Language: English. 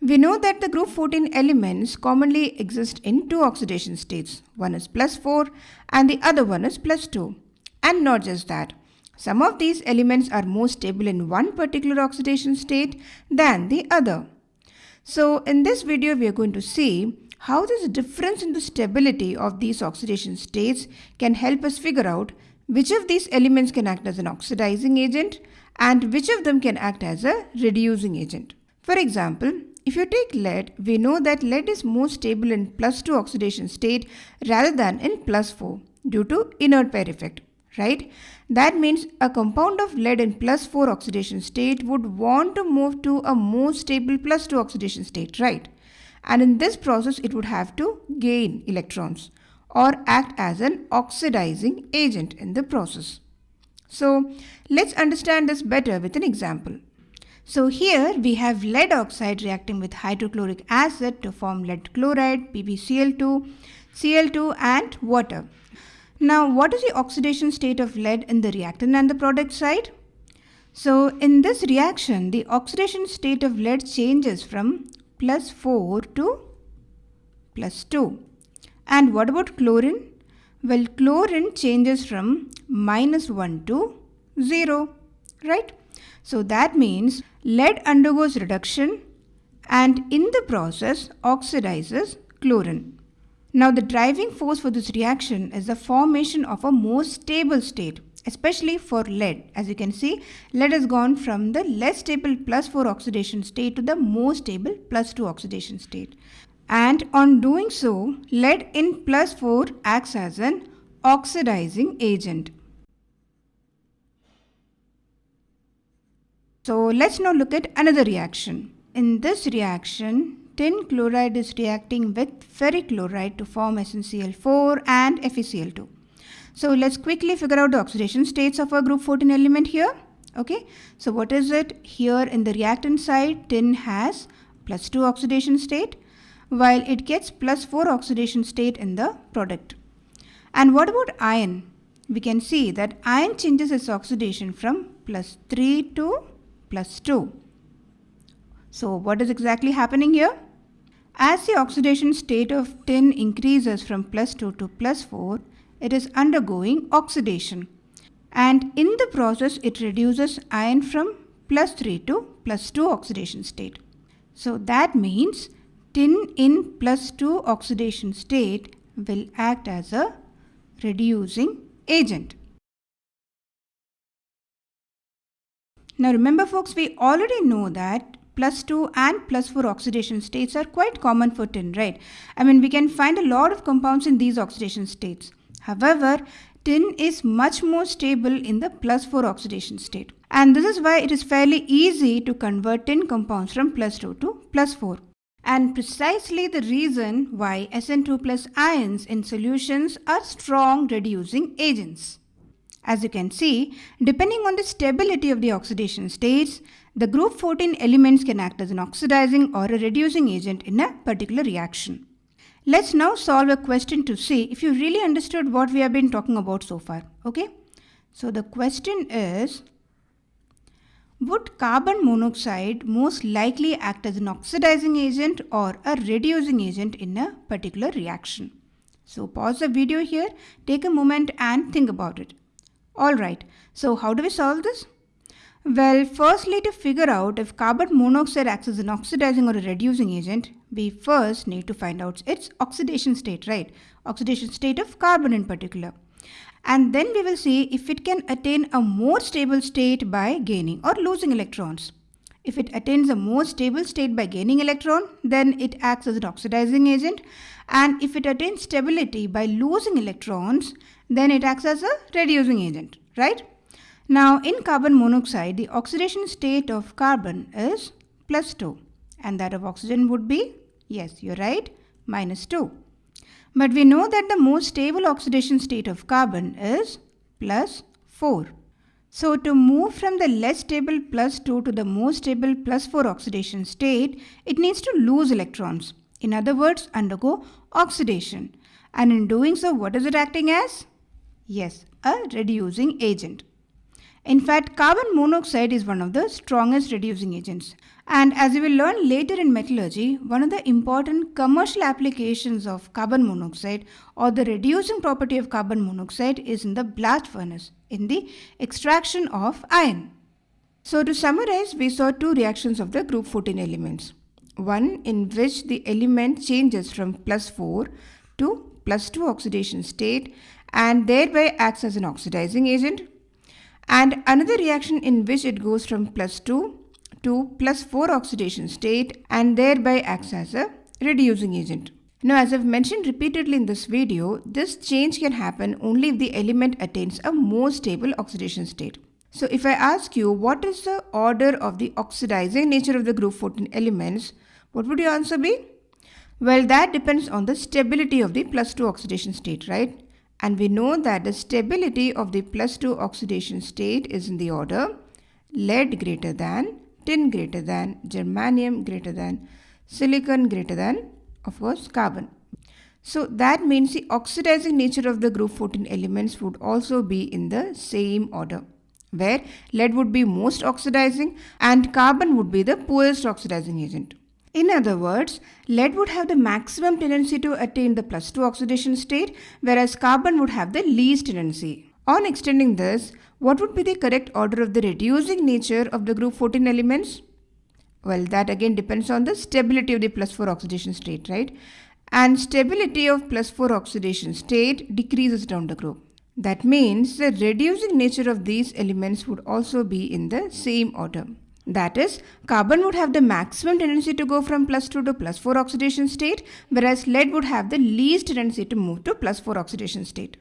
We know that the group 14 elements commonly exist in two oxidation states. One is plus 4 and the other one is plus 2. And not just that. Some of these elements are more stable in one particular oxidation state than the other. So in this video we are going to see how this difference in the stability of these oxidation states can help us figure out which of these elements can act as an oxidizing agent and which of them can act as a reducing agent. For example, if you take lead, we know that lead is more stable in plus 2 oxidation state rather than in plus 4 due to inert pair effect, right? That means a compound of lead in plus 4 oxidation state would want to move to a more stable plus 2 oxidation state, right? And in this process, it would have to gain electrons or act as an oxidizing agent in the process. So let's understand this better with an example. So here we have lead oxide reacting with hydrochloric acid to form lead chloride, PbCl2, Cl2 and water. Now what is the oxidation state of lead in the reactant and the product side? So in this reaction the oxidation state of lead changes from plus 4 to plus 2. And what about chlorine? Well chlorine changes from minus 1 to 0, right? So that means lead undergoes reduction and in the process oxidizes chlorine. Now the driving force for this reaction is the formation of a more stable state especially for lead. As you can see, lead has gone from the less stable plus 4 oxidation state to the more stable plus 2 oxidation state. And on doing so, lead in plus 4 acts as an oxidizing agent. So let's now look at another reaction. In this reaction, tin chloride is reacting with ferric chloride to form SnCl4 and FeCl2. So let's quickly figure out the oxidation states of our group 14 element here. Okay, so what is it? Here in the reactant side, tin has plus 2 oxidation state while it gets plus 4 oxidation state in the product. And what about iron? We can see that iron changes its oxidation from plus 3 to plus 2. So what is exactly happening here? As the oxidation state of tin increases from plus 2 to plus 4, it is undergoing oxidation. And in the process, it reduces iron from plus 3 to plus 2 oxidation state. So that means tin in plus 2 oxidation state will act as a reducing agent. Now remember folks, we already know that plus 2 and plus 4 oxidation states are quite common for tin, right? I mean, we can find a lot of compounds in these oxidation states. However, tin is much more stable in the plus 4 oxidation state. And this is why it is fairly easy to convert tin compounds from plus 2 to plus 4. And precisely the reason why SN2 plus ions in solutions are strong reducing agents. As you can see, depending on the stability of the oxidation states, the group 14 elements can act as an oxidizing or a reducing agent in a particular reaction. Let's now solve a question to see if you really understood what we have been talking about so far. Okay? So the question is, would carbon monoxide most likely act as an oxidizing agent or a reducing agent in a particular reaction? So pause the video here, take a moment and think about it. Alright, so how do we solve this? Well, firstly to figure out if carbon monoxide acts as an oxidizing or a reducing agent, we first need to find out its oxidation state, right? Oxidation state of carbon in particular. And then we will see if it can attain a more stable state by gaining or losing electrons. If it attains a more stable state by gaining electron, then it acts as an oxidizing agent. And if it attains stability by losing electrons, then it acts as a reducing agent, right? Now in carbon monoxide, the oxidation state of carbon is plus 2 and that of oxygen would be, yes, you're right, minus 2. But we know that the most stable oxidation state of carbon is plus 4. So to move from the less stable plus 2 to the more stable plus 4 oxidation state, it needs to lose electrons. In other words, undergo oxidation. And in doing so, what is it acting as? Yes, a reducing agent. In fact, carbon monoxide is one of the strongest reducing agents. And as we will learn later in metallurgy, one of the important commercial applications of carbon monoxide or the reducing property of carbon monoxide is in the blast furnace, in the extraction of iron. So to summarize, we saw two reactions of the group 14 elements. One in which the element changes from plus 4 to plus 2 oxidation state and thereby acts as an oxidizing agent. And another reaction in which it goes from plus 2 to plus 4 oxidation state and thereby acts as a reducing agent. Now as I've mentioned repeatedly in this video, this change can happen only if the element attains a more stable oxidation state. So if I ask you what is the order of the oxidizing nature of the group 14 elements, what would your answer be? Well, that depends on the stability of the plus 2 oxidation state, right? And we know that the stability of the plus 2 oxidation state is in the order lead greater than, tin greater than, germanium greater than, silicon greater than, of course, carbon. So that means the oxidizing nature of the group 14 elements would also be in the same order where lead would be most oxidizing and carbon would be the poorest oxidizing agent. In other words, lead would have the maximum tendency to attain the plus 2 oxidation state, whereas carbon would have the least tendency. On extending this, what would be the correct order of the reducing nature of the group 14 elements? Well, that again depends on the stability of the plus 4 oxidation state, right? And stability of plus 4 oxidation state decreases down the group. That means the reducing nature of these elements would also be in the same order. That is, carbon would have the maximum tendency to go from plus 2 to plus 4 oxidation state, whereas lead would have the least tendency to move to plus 4 oxidation state.